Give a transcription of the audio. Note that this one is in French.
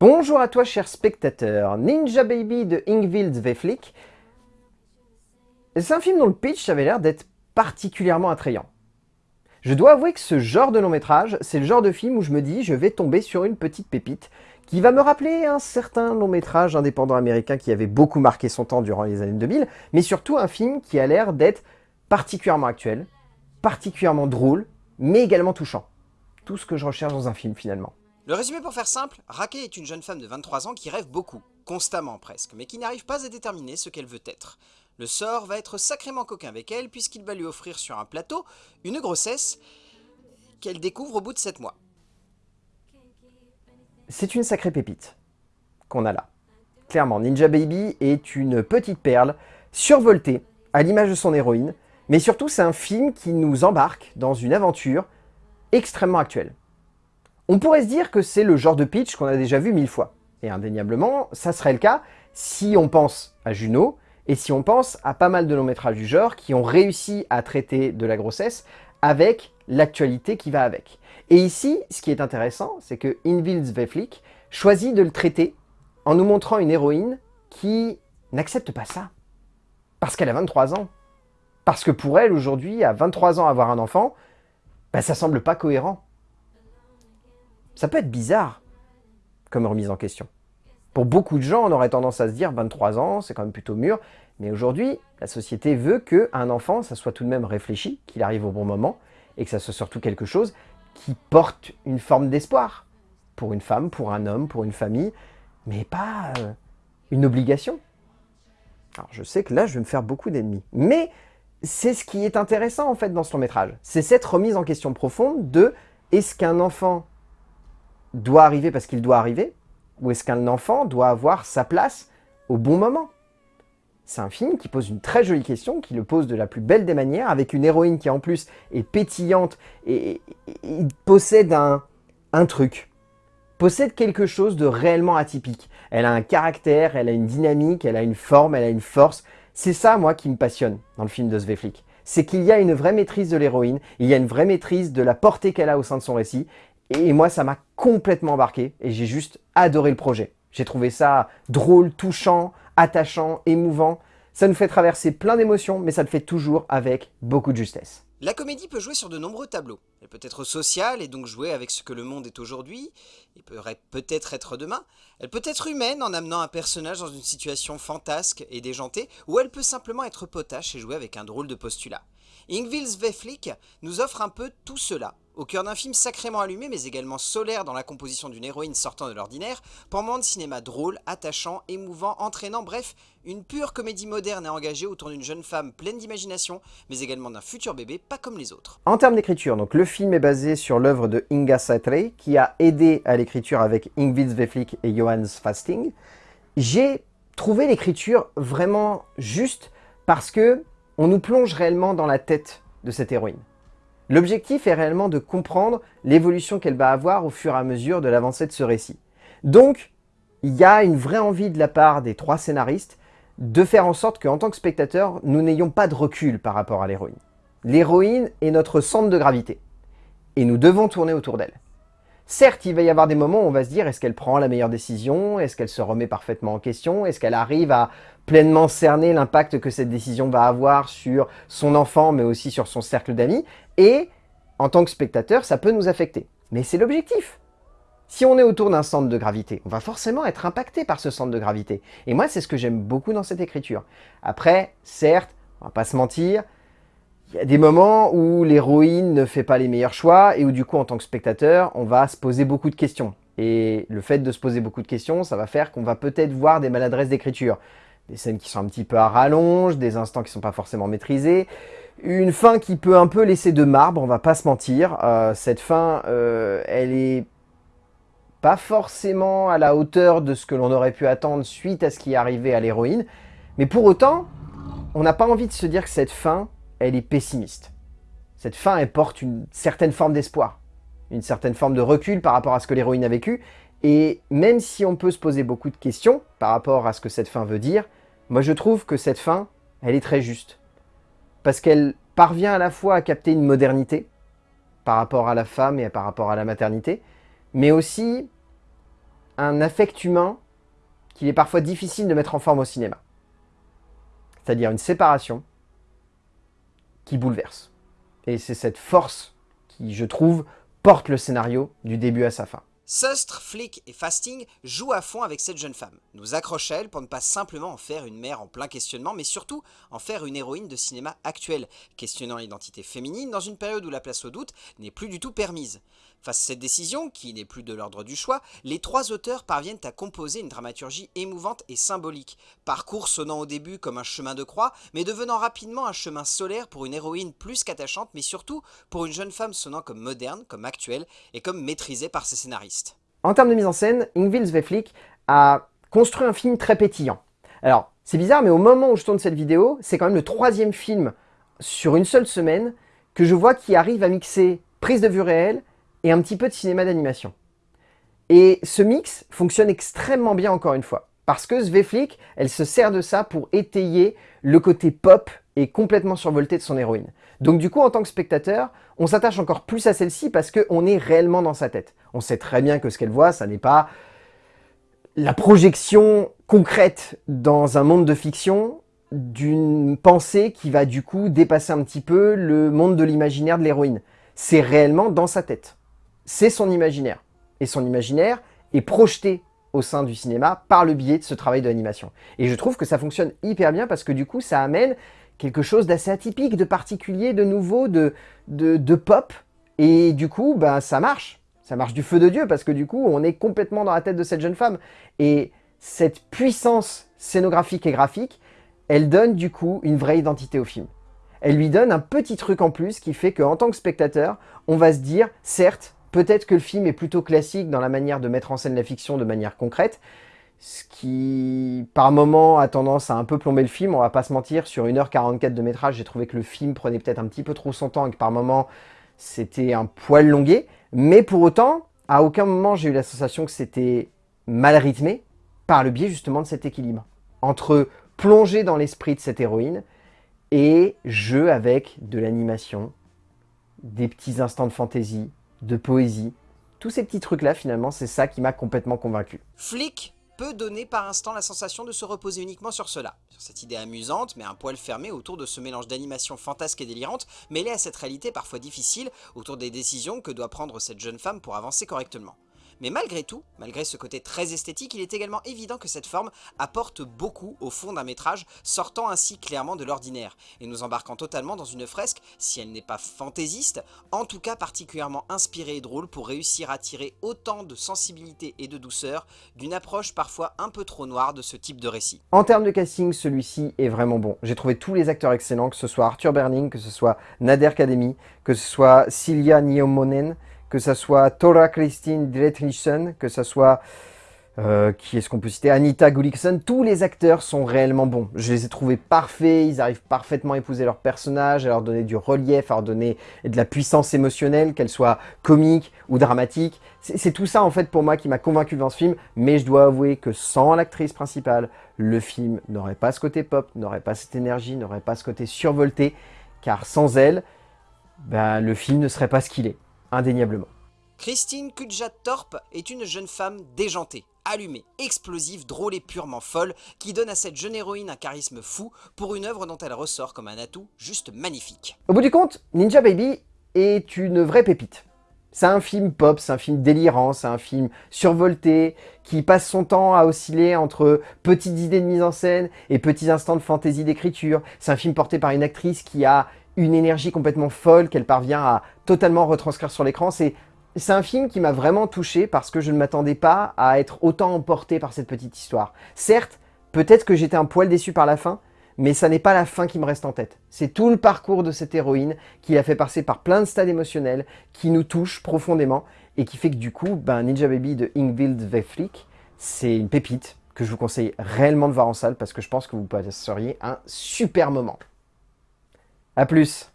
Bonjour à toi cher spectateur, Ninja Baby de Ingvild Zveflik. C'est un film dont le pitch avait l'air d'être particulièrement attrayant. Je dois avouer que ce genre de long métrage, c'est le genre de film où je me dis je vais tomber sur une petite pépite qui va me rappeler un certain long métrage indépendant américain qui avait beaucoup marqué son temps durant les années 2000, mais surtout un film qui a l'air d'être particulièrement actuel, particulièrement drôle, mais également touchant. Tout ce que je recherche dans un film finalement. Le résumé pour faire simple, Raquel est une jeune femme de 23 ans qui rêve beaucoup, constamment presque, mais qui n'arrive pas à déterminer ce qu'elle veut être. Le sort va être sacrément coquin avec elle puisqu'il va lui offrir sur un plateau une grossesse qu'elle découvre au bout de 7 mois. C'est une sacrée pépite qu'on a là. Clairement, Ninja Baby est une petite perle survoltée à l'image de son héroïne, mais surtout c'est un film qui nous embarque dans une aventure extrêmement actuelle. On pourrait se dire que c'est le genre de pitch qu'on a déjà vu mille fois. Et indéniablement, ça serait le cas si on pense à Juno, et si on pense à pas mal de longs métrages du genre qui ont réussi à traiter de la grossesse avec l'actualité qui va avec. Et ici, ce qui est intéressant, c'est que Invild Zveflik choisit de le traiter en nous montrant une héroïne qui n'accepte pas ça. Parce qu'elle a 23 ans. Parce que pour elle, aujourd'hui, à 23 ans, avoir un enfant, bah, ça semble pas cohérent. Ça peut être bizarre comme remise en question. Pour beaucoup de gens, on aurait tendance à se dire 23 ans, c'est quand même plutôt mûr. Mais aujourd'hui, la société veut qu'un enfant, ça soit tout de même réfléchi, qu'il arrive au bon moment, et que ça soit surtout quelque chose qui porte une forme d'espoir. Pour une femme, pour un homme, pour une famille, mais pas euh, une obligation. Alors je sais que là, je vais me faire beaucoup d'ennemis. Mais c'est ce qui est intéressant en fait dans ce long métrage. C'est cette remise en question profonde de est-ce qu'un enfant doit arriver parce qu'il doit arriver Ou est-ce qu'un enfant doit avoir sa place au bon moment? C'est un film qui pose une très jolie question, qui le pose de la plus belle des manières, avec une héroïne qui en plus est pétillante et, possède un, truc, possède quelque chose de réellement atypique. Elle a un caractère, elle a une dynamique, elle a une forme, elle a une force. C'est ça, moi, qui me passionne dans le film de Sveflik. C'est qu'il y a une vraie maîtrise de l'héroïne, il y a une vraie maîtrise de la portée qu'elle a au sein de son récit, et moi, ça m'a complètement embarqué et j'ai juste adoré le projet. J'ai trouvé ça drôle, touchant, attachant, émouvant. Ça nous fait traverser plein d'émotions, mais ça le fait toujours avec beaucoup de justesse. La comédie peut jouer sur de nombreux tableaux. Elle peut être sociale et donc jouer avec ce que le monde est aujourd'hui, et peut peut-être être demain. Elle peut être humaine en amenant un personnage dans une situation fantasque et déjantée, ou elle peut simplement être potache et jouer avec un drôle de postulat. Ingvild Sveflik nous offre un peu tout cela, au cœur d'un film sacrément allumé mais également solaire dans la composition d'une héroïne sortant de l'ordinaire, moment de cinéma drôle, attachant, émouvant, entraînant, bref, une pure comédie moderne et engagée autour d'une jeune femme pleine d'imagination, mais également d'un futur bébé pas comme les autres. En termes d'écriture, donc le film est basé sur l'œuvre de Inga Satre, qui a aidé à l'écriture avec Ingvild Sveflik et Johannes Fasting. J'ai trouvé l'écriture vraiment juste parce que on nous plonge réellement dans la tête de cette héroïne. L'objectif est réellement de comprendre l'évolution qu'elle va avoir au fur et à mesure de l'avancée de ce récit. Donc, il y a une vraie envie de la part des trois scénaristes de faire en sorte qu'en tant que spectateur, nous n'ayons pas de recul par rapport à l'héroïne. L'héroïne est notre centre de gravité, et nous devons tourner autour d'elle. Certes, il va y avoir des moments où on va se dire est-ce qu'elle prend la meilleure décision? Est-ce qu'elle se remet parfaitement en question? Est-ce qu'elle arrive à pleinement cerner l'impact que cette décision va avoir sur son enfant, mais aussi sur son cercle d'amis? Et en tant que spectateur, ça peut nous affecter. Mais c'est l'objectif si on est autour d'un centre de gravité, on va forcément être impacté par ce centre de gravité. Et moi, c'est ce que j'aime beaucoup dans cette écriture. Après, certes, on va pas se mentir, il y a des moments où l'héroïne ne fait pas les meilleurs choix et où du coup, en tant que spectateur, on va se poser beaucoup de questions. Et le fait de se poser beaucoup de questions, ça va faire qu'on va peut-être voir des maladresses d'écriture. Des scènes qui sont un petit peu à rallonge, des instants qui sont pas forcément maîtrisés. Une fin qui peut un peu laisser de marbre, on va pas se mentir. Euh, cette fin, euh, elle est pas forcément à la hauteur de ce que l'on aurait pu attendre suite à ce qui est arrivé à l'héroïne. Mais pour autant, on n'a pas envie de se dire que cette fin, elle est pessimiste. Cette fin, elle porte une certaine forme d'espoir, une certaine forme de recul par rapport à ce que l'héroïne a vécu. Et même si on peut se poser beaucoup de questions par rapport à ce que cette fin veut dire, moi je trouve que cette fin, elle est très juste. Parce qu'elle parvient à la fois à capter une modernité par rapport à la femme et par rapport à la maternité, mais aussi un affect humain qu'il est parfois difficile de mettre en forme au cinéma. C'est-à-dire une séparation qui bouleverse. Et c'est cette force qui, je trouve, porte le scénario du début à sa fin. Sustre, Flick et Fasting jouent à fond avec cette jeune femme, nous accrochent à elle pour ne pas simplement en faire une mère en plein questionnement, mais surtout en faire une héroïne de cinéma actuelle, questionnant l'identité féminine dans une période où la place au doute n'est plus du tout permise. Face à cette décision, qui n'est plus de l'ordre du choix, les trois auteurs parviennent à composer une dramaturgie émouvante et symbolique, parcours sonnant au début comme un chemin de croix, mais devenant rapidement un chemin solaire pour une héroïne plus qu'attachante, mais surtout pour une jeune femme sonnant comme moderne, comme actuelle, et comme maîtrisée par ses scénaristes. En termes de mise en scène, Ingvild Sveflik a construit un film très pétillant. Alors, c'est bizarre, mais au moment où je tourne cette vidéo, c'est quand même le troisième film sur une seule semaine que je vois qui arrive à mixer prise de vue réelle et un petit peu de cinéma d'animation. Et ce mix fonctionne extrêmement bien encore une fois. Parce que Sveflik, elle se sert de ça pour étayer le côté pop et complètement survolté de son héroïne. Donc du coup, en tant que spectateur, on s'attache encore plus à celle-ci parce qu'on est réellement dans sa tête. On sait très bien que ce qu'elle voit, ça n'est pas la projection concrète dans un monde de fiction d'une pensée qui va du coup dépasser un petit peu le monde de l'imaginaire de l'héroïne. C'est réellement dans sa tête c'est son imaginaire. Et son imaginaire est projeté au sein du cinéma par le biais de ce travail d'animation. Et je trouve que ça fonctionne hyper bien parce que du coup, ça amène quelque chose d'assez atypique, de particulier, de nouveau, de, de, pop. Et du coup, bah, ça marche. Ça marche du feu de Dieu parce que du coup, on est complètement dans la tête de cette jeune femme. Et cette puissance scénographique et graphique, elle donne du coup une vraie identité au film. Elle lui donne un petit truc en plus qui fait qu'en tant que spectateur, on va se dire, certes, Peut-être que le film est plutôt classique dans la manière de mettre en scène la fiction de manière concrète, ce qui, par moment, a tendance à un peu plomber le film. On va pas se mentir, sur 1h44 de métrage, j'ai trouvé que le film prenait peut-être un petit peu trop son temps et que par moment, c'était un poil longué. Mais pour autant, à aucun moment, j'ai eu la sensation que c'était mal rythmé par le biais justement de cet équilibre. Entre plonger dans l'esprit de cette héroïne et jeu avec de l'animation, des petits instants de fantaisie, de poésie. Tous ces petits trucs-là, finalement, c'est ça qui m'a complètement convaincu. Flick peut donner par instant la sensation de se reposer uniquement sur cela, sur cette idée amusante mais un poil fermé autour de ce mélange d'animation fantasque et délirante mêlé à cette réalité parfois difficile autour des décisions que doit prendre cette jeune femme pour avancer correctement. Mais malgré tout, malgré ce côté très esthétique, il est également évident que cette forme apporte beaucoup au fond d'un métrage, sortant ainsi clairement de l'ordinaire, et nous embarquant totalement dans une fresque, si elle n'est pas fantaisiste, en tout cas particulièrement inspirée et drôle pour réussir à tirer autant de sensibilité et de douceur d'une approche parfois un peu trop noire de ce type de récit. En termes de casting, celui-ci est vraiment bon. J'ai trouvé tous les acteurs excellents, que ce soit Arthur Berning, que ce soit Nader Kademi, que ce soit Cilia Niomonen, que ce soit Tora Christine Dretnissen, que ce soit, euh, qui est-ce qu'on peut citer, Anita Gullikson, tous les acteurs sont réellement bons. Je les ai trouvés parfaits, ils arrivent parfaitement à épouser leur personnage, à leur donner du relief, à leur donner de la puissance émotionnelle, qu'elle soit comique ou dramatique. C'est tout ça en fait pour moi qui m'a convaincu dans ce film, mais je dois avouer que sans l'actrice principale, le film n'aurait pas ce côté pop, n'aurait pas cette énergie, n'aurait pas ce côté survolté, car sans elle, ben, le film ne serait pas ce qu'il est indéniablement. Christine Kudjat-Torp est une jeune femme déjantée, allumée, explosive, drôle et purement folle, qui donne à cette jeune héroïne un charisme fou pour une œuvre dont elle ressort comme un atout juste magnifique. Au bout du compte, Ninja Baby est une vraie pépite. C'est un film pop, c'est un film délirant, c'est un film survolté, qui passe son temps à osciller entre petites idées de mise en scène et petits instants de fantaisie d'écriture. C'est un film porté par une actrice qui a une énergie complètement folle qu'elle parvient à totalement retranscrire sur l'écran. C'est un film qui m'a vraiment touché parce que je ne m'attendais pas à être autant emporté par cette petite histoire. Certes, peut-être que j'étais un poil déçu par la fin, mais ça n'est pas la fin qui me reste en tête. C'est tout le parcours de cette héroïne qui a fait passer par plein de stades émotionnels, qui nous touche profondément, et qui fait que du coup, ben, Ninja Baby de Ingvild Veflik, c'est une pépite que je vous conseille réellement de voir en salle parce que je pense que vous passeriez un super moment. A plus